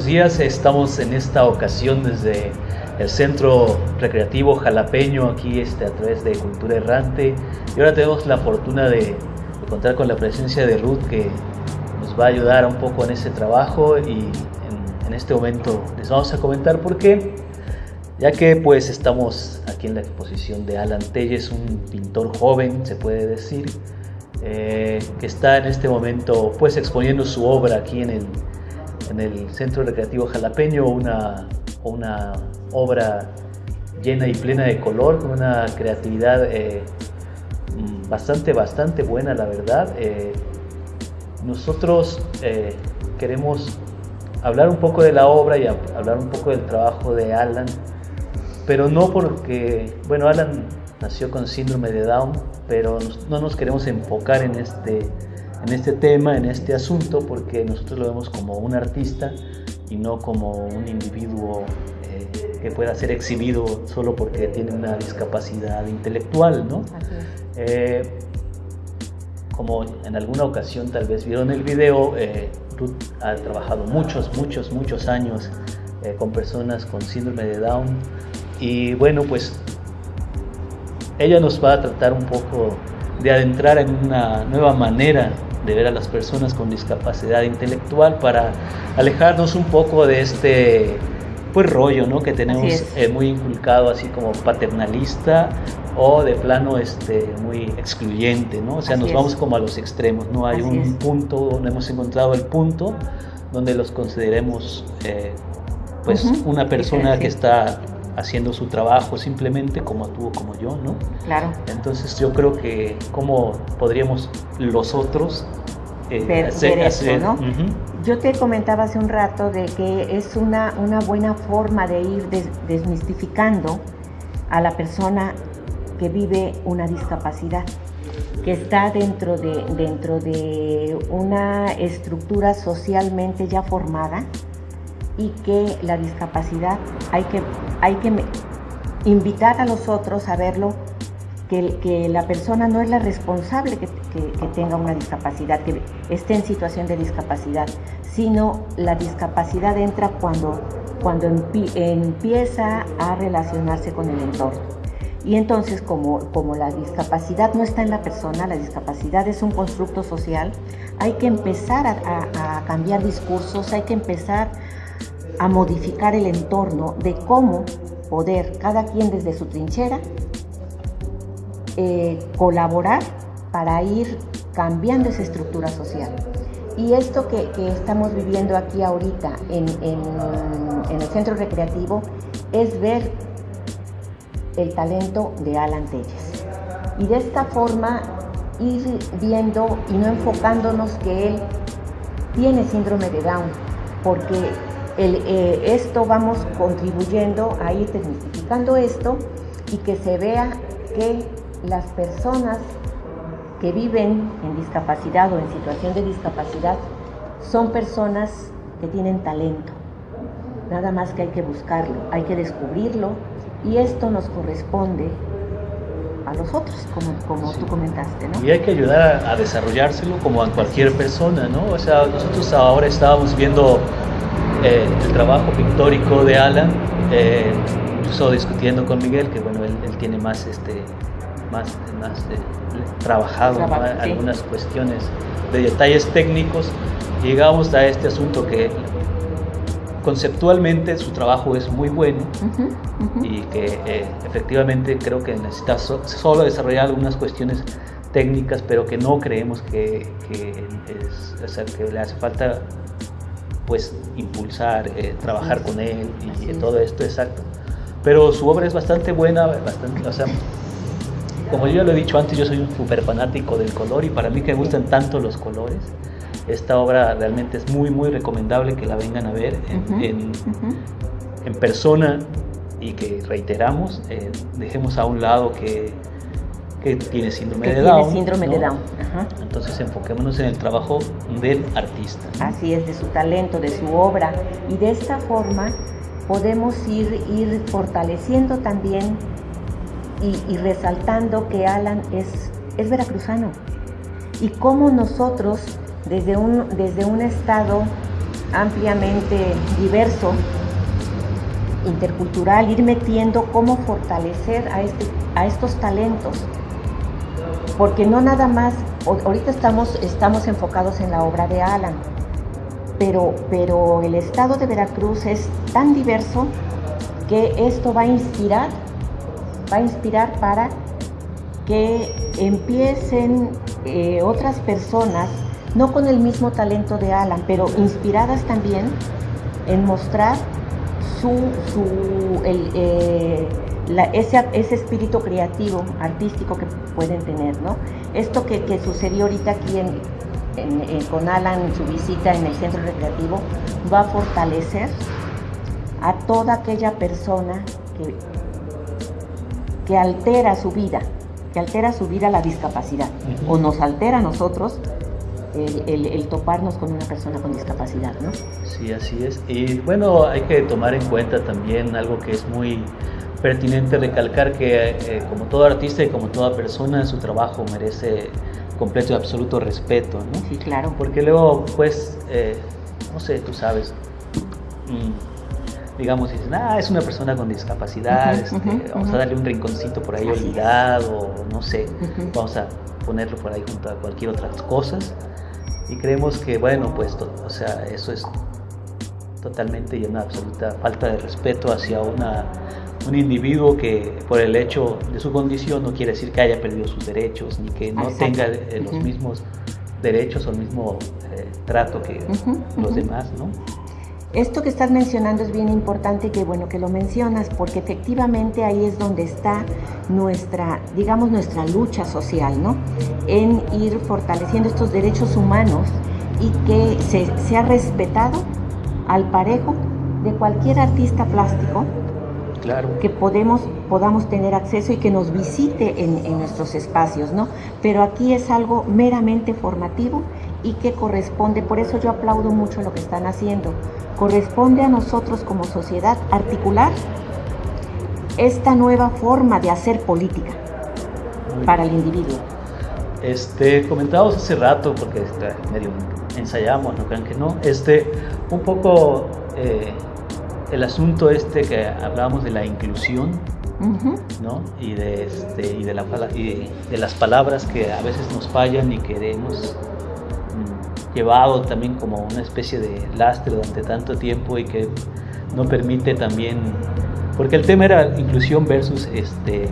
Buenos días. Estamos en esta ocasión desde el Centro Recreativo Jalapeño, aquí este, a través de Cultura Errante. Y ahora tenemos la fortuna de, de, contar con la presencia de Ruth, que nos va a ayudar un poco en ese trabajo. Y en, en este momento les vamos a comentar por qué. Ya que pues estamos aquí en la exposición de Alan Telles, un pintor joven, se puede decir, eh, que está en este momento pues exponiendo su obra aquí en el, en el Centro Recreativo Jalapeño, una, una obra llena y plena de color, con una creatividad eh, bastante, bastante buena, la verdad. Eh, nosotros eh, queremos hablar un poco de la obra y hablar un poco del trabajo de Alan, pero no porque, bueno, Alan nació con síndrome de Down, pero no nos queremos enfocar en este, en este tema, en este asunto, porque nosotros lo vemos como un artista y no como un individuo eh, que pueda ser exhibido solo porque tiene una discapacidad intelectual, ¿no? Eh, como en alguna ocasión tal vez vieron el video, eh, Ruth ha trabajado muchos, muchos, muchos años eh, con personas con síndrome de Down y bueno, pues ella nos va a tratar un poco de adentrar en una nueva manera de ver a las personas con discapacidad intelectual para alejarnos un poco de este pues rollo ¿no? que tenemos eh, muy inculcado así como paternalista o de plano este muy excluyente ¿no? o sea así nos es. vamos como a los extremos no hay así un es. punto no hemos encontrado el punto donde los consideremos eh, pues uh -huh. una persona que está haciendo su trabajo simplemente como tú como yo, ¿no? Claro. Entonces yo creo que cómo podríamos los otros eh, ver, hacer, ver eso, hacer, ¿no? Uh -huh. Yo te comentaba hace un rato de que es una, una buena forma de ir des, desmistificando a la persona que vive una discapacidad que está dentro de, dentro de una estructura socialmente ya formada, y que la discapacidad hay que, hay que invitar a los otros a verlo, que, que la persona no es la responsable que, que, que, tenga una discapacidad, que esté en situación de discapacidad, sino la discapacidad entra cuando, cuando empieza a relacionarse con el entorno. Y entonces, como, como la discapacidad no está en la persona, la discapacidad es un constructo social, hay que empezar a, a, cambiar discursos, hay que empezar a modificar el entorno de cómo poder, cada quien desde su trinchera, eh, colaborar para ir cambiando esa estructura social. Y esto que, estamos viviendo aquí ahorita en, el centro recreativo es ver el talento de Alan Telles. Y de esta forma ir viendo y no enfocándonos que él tiene síndrome de Down, porque el, eh, esto vamos contribuyendo a ir desmitificando esto y que se vea que las personas que viven en discapacidad o en situación de discapacidad son personas que tienen talento. Nada más que hay que buscarlo, hay que descubrirlo y esto nos corresponde a nosotros, como, como tú comentaste, ¿no? Y hay que ayudar a, a desarrollárselo como a cualquier persona, ¿no? O sea, nosotros ahora estábamos viendo eh, el trabajo pictórico de Alan, eh, incluso discutiendo con Miguel, que bueno, él, él tiene más, este, más, más eh, trabajado Trabajo, ¿no? sí. algunas cuestiones de detalles técnicos, llegamos a este asunto que conceptualmente su trabajo es muy bueno uh -huh, uh -huh. y que eh, efectivamente creo que necesita so solo desarrollar algunas cuestiones técnicas, pero que no creemos que, que, es, o sea, que le hace falta pues impulsar, eh, trabajar con él y, todo esto, exacto. Pero su obra es bastante buena, bastante, o sea, como yo ya lo he dicho antes, yo soy un súper fanático del color y para mí que me gustan tanto los colores, esta obra realmente es muy, muy recomendable que la vengan a ver en, uh -huh, en, uh -huh. en persona y que reiteramos, eh, dejemos a un lado que que tiene síndrome que de tiene Down. síndrome ¿no? de Down. Ajá. Entonces enfoquémonos en el trabajo del artista. Así es, de su talento, de su obra. Y de esta forma podemos ir, ir fortaleciendo también y, y resaltando que Alan es, es veracruzano. Y cómo nosotros, desde un, desde un estado ampliamente diverso, intercultural, ir metiendo cómo fortalecer a, este, a estos talentos. Porque no nada más, ahorita estamos, estamos enfocados en la obra de Alan, pero, pero el estado de Veracruz es tan diverso que esto va a inspirar, va a inspirar para que empiecen eh, otras personas, no con el mismo talento de Alan, pero inspiradas también en mostrar su, eh, ese, espíritu creativo, artístico que pueden tener. ¿no? Esto que, sucedió ahorita aquí con Alan en su visita en el centro recreativo va a fortalecer a toda aquella persona que, que altera su vida, que altera su vida la discapacidad, o nos altera a nosotros el, toparnos con una persona con discapacidad, ¿no? Sí, así es. Y bueno, hay que tomar en cuenta también algo que es muy pertinente recalcar que eh, como todo artista y como toda persona, su trabajo merece completo y absoluto respeto, ¿no? Sí, claro. Porque luego, pues, eh, no sé, tú sabes, mm, digamos, dicen, ah, es una persona con discapacidad, este, vamos a darle un rinconcito por ahí olvidado, no sé, vamos a ponerlo por ahí junto a cualquier otra cosas. Y creemos que, bueno, pues, o sea, eso es totalmente y una absoluta falta de respeto hacia una, un individuo que por el hecho de su condición no quiere decir que haya perdido sus derechos ni que no tenga eh, los mismos derechos o el mismo eh, trato que los demás, ¿no? Esto que estás mencionando es bien importante que bueno que lo mencionas porque efectivamente ahí es donde está nuestra, digamos, nuestra lucha social, ¿no? En ir fortaleciendo estos derechos humanos y que se sea respetado al parejo de cualquier artista plástico claro. que podemos, podamos tener acceso y que nos visite en, en nuestros espacios, ¿no? Pero aquí es algo meramente formativo y que corresponde, por eso yo aplaudo mucho lo que están haciendo, corresponde a nosotros como sociedad articular esta nueva forma de hacer política para el individuo. Este, comentábamos hace rato, porque medio ensayamos, no crean que no, este, un poco eh, el asunto este que hablábamos de la inclusión, ¿no? Y de, este, y, de la, y de las palabras que a veces nos fallan y queremos llevado también como una especie de lastre durante tanto tiempo y que no permite también, porque el tema era inclusión versus este,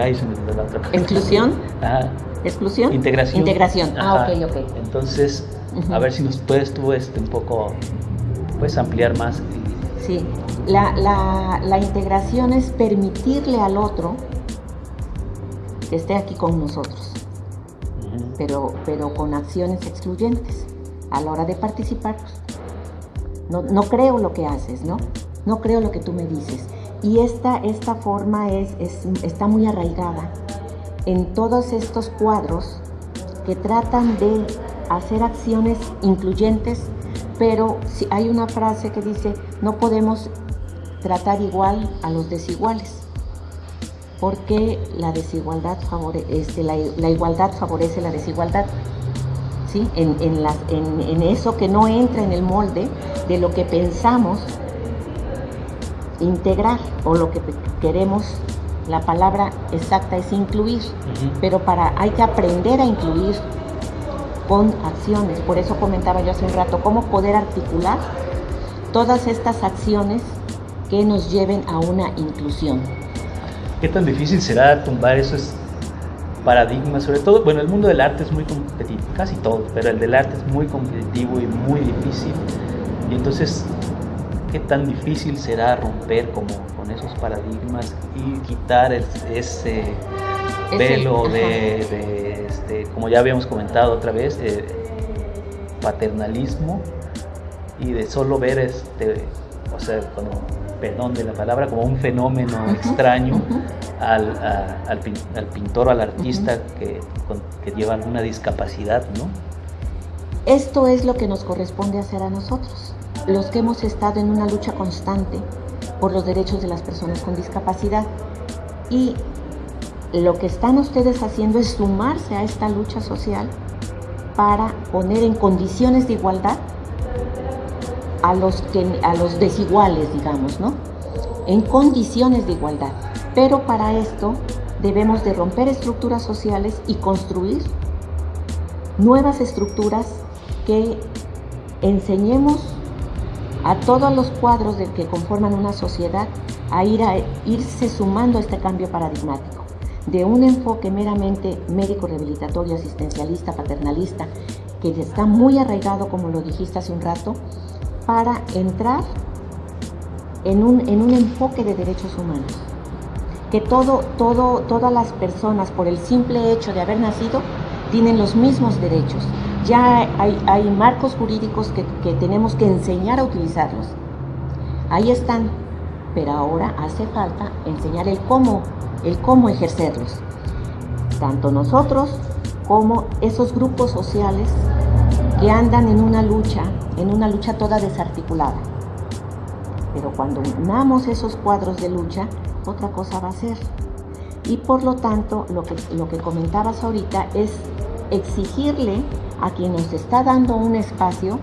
ay, se me la otra ¿Inclusión? ¿Exclusión? Integración. Integración, ah, ok, ok. Entonces, a ver si nos puedes tú este, un poco, puedes ampliar más. Sí, la, la, la integración es permitirle al otro que esté aquí con nosotros pero, pero con acciones excluyentes. A la hora de participar, no, no, creo lo que haces, ¿no? No creo lo que tú me dices. Y esta, esta forma es, está muy arraigada en todos estos cuadros que tratan de hacer acciones incluyentes, pero si hay una frase que dice, no podemos tratar igual a los desiguales porque la desigualdad favorece, este, la, igualdad favorece la desigualdad. ¿sí? En, en, eso que no entra en el molde de lo que pensamos integrar o lo que queremos, la palabra exacta es incluir, pero para hay que aprender a incluir con acciones. Por eso comentaba yo hace un rato cómo poder articular todas estas acciones que nos lleven a una inclusión. ¿Qué tan difícil será tumbar esos paradigmas? Sobre todo, bueno, el mundo del arte es muy competitivo, casi todo, pero el del arte es muy competitivo y muy difícil. Y entonces, ¿qué tan difícil será romper como con esos paradigmas y quitar ese velo de, este, como ya habíamos comentado otra vez, eh, paternalismo y de solo ver este, o sea, perdón de la palabra, como un fenómeno extraño al, al, pintor o al artista que, que, lleva alguna discapacidad, ¿no? Esto es lo que nos corresponde hacer a nosotros, los que hemos estado en una lucha constante por los derechos de las personas con discapacidad. Y lo que están ustedes haciendo es sumarse a esta lucha social para poner en condiciones de igualdad a los, que, a los desiguales, digamos, ¿no? En condiciones de igualdad. Pero para esto debemos de romper estructuras sociales y construir nuevas estructuras que enseñemos a todos los cuadros de que conforman una sociedad a, ir a irse sumando a este cambio paradigmático de un enfoque meramente médico rehabilitatorio, asistencialista, paternalista, que está muy arraigado, como lo dijiste hace un rato, para entrar en un, en un enfoque de derechos humanos. Que todo, todo, todas las personas, por el simple hecho de haber nacido, tienen los mismos derechos. Ya hay, marcos jurídicos que, que tenemos que enseñar a utilizarlos. Ahí están, pero ahora hace falta enseñar el cómo, el cómo ejercerlos. Tanto nosotros como esos grupos sociales que andan en una lucha, en una lucha toda desarticulada. Pero cuando unamos esos cuadros de lucha, otra cosa va a ser. Y por lo tanto, lo que, lo que comentabas ahorita es exigirle a quien nos está dando un espacio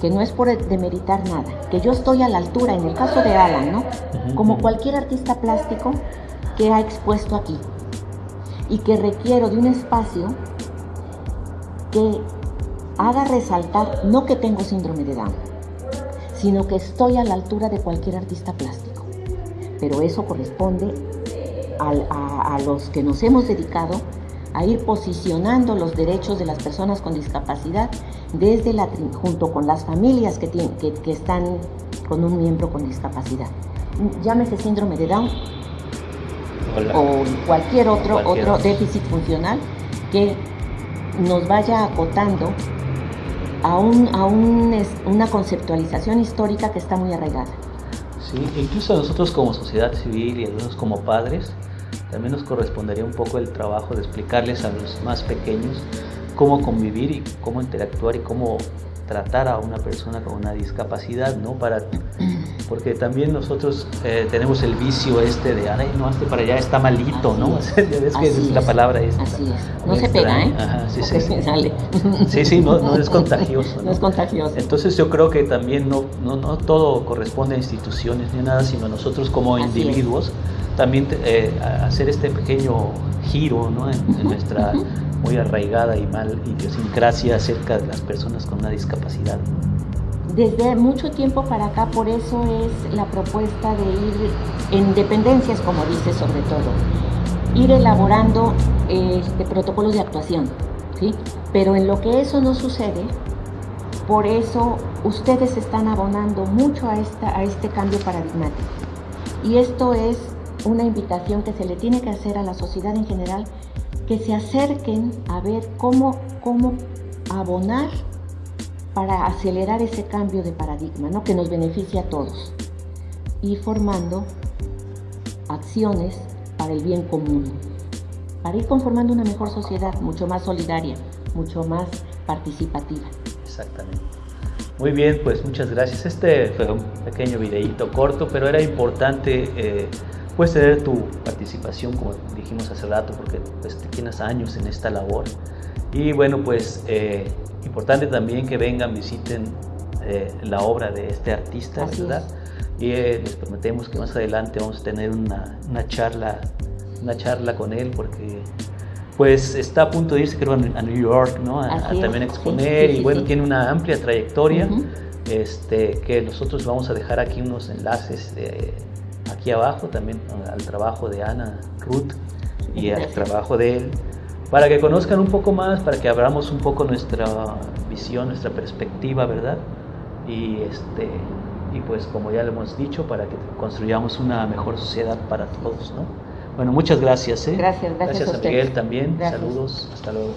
que no es por demeritar nada, que yo estoy a la altura, en el caso de Alan, ¿no? Como cualquier artista plástico que ha expuesto aquí y que requiero de un espacio que haga resaltar no que tengo síndrome de Down, sino que estoy a la altura de cualquier artista plástico. Pero eso corresponde a, los que nos hemos dedicado a ir posicionando los derechos de las personas con discapacidad desde la, junto con las familias que, tienen, que, están con un miembro con discapacidad. Llámese síndrome de Down o cualquier otro, otro déficit funcional que nos vaya acotando a, un, a una conceptualización histórica que está muy arraigada. Sí, incluso nosotros como sociedad civil y algunos como padres, también nos correspondería un poco el trabajo de explicarles a los más pequeños cómo convivir y cómo interactuar y cómo tratar a una persona con una discapacidad, ¿no? Para, porque también nosotros eh, tenemos el vicio este de, ay, no, este para allá está malito, ¿no? Es, que es, la palabra esta. Así es. No se pega, ¿eh? Ajá, sí, sí. Sí, sí, no, no es contagioso. ¿no? es contagioso. Entonces yo creo que también no, no, no todo corresponde a instituciones ni nada, sino a nosotros como individuos también eh, hacer este pequeño giro ¿no? en, nuestra muy arraigada y mal idiosincrasia acerca de las personas con una discapacidad. Desde mucho tiempo para acá, por eso es la propuesta de ir en dependencias, como dice sobre todo, ir elaborando este, protocolos de actuación, ¿sí? Pero en lo que eso no sucede, por eso ustedes están abonando mucho a, esta, a este cambio paradigmático. Y esto es una invitación que se le tiene que hacer a la sociedad en general, que se acerquen a ver cómo, cómo abonar para acelerar ese cambio de paradigma, ¿no? que nos beneficie a todos, y formando acciones para el bien común, para ir conformando una mejor sociedad, mucho más solidaria, mucho más participativa. Exactamente. Muy bien, pues muchas gracias. Este fue un pequeño videíto corto, pero era importante eh, Puedes tener tu participación, como dijimos hace rato, porque pues, tienes años en esta labor. Y bueno, pues eh, importante también que vengan, visiten eh, la obra de este artista, ¿verdad? Y eh, les prometemos que más adelante vamos a tener una, una, charla, una charla con él, porque pues está a punto de irse creo a New York, ¿no? A, también exponer y bueno, tiene una amplia trayectoria. Este, que nosotros vamos a dejar aquí unos enlaces de, aquí abajo también al trabajo de Ana Ruth y al trabajo de él, para que conozcan un poco más, para que abramos un poco nuestra visión, nuestra perspectiva, ¿verdad? Y, este, y pues como ya lo hemos dicho, para que construyamos una mejor sociedad para todos, ¿no? Bueno, muchas gracias. ¿eh? Gracias, gracias. Gracias a, Miguel también. Saludos, hasta luego.